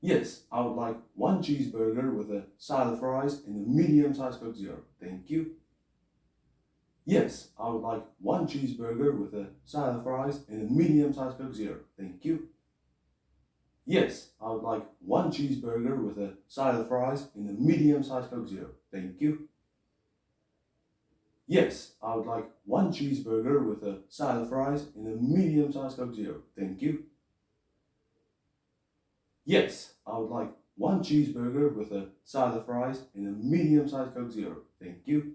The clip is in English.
Yes, I would like one cheeseburger with a side of fries and a medium-sized Coke Zero. Thank you. Yes, I would like one cheeseburger with a side of fries and a medium-sized Coke Zero. Thank you. Yes, I would like one cheeseburger with a side of fries and a medium-sized Coke Zero. Thank you. Yes, I would like one cheeseburger with a side of fries and a medium-sized Coke Zero. Thank you. Yes, I would like one cheeseburger with a side of fries and a medium-sized Coke Zero. Thank you.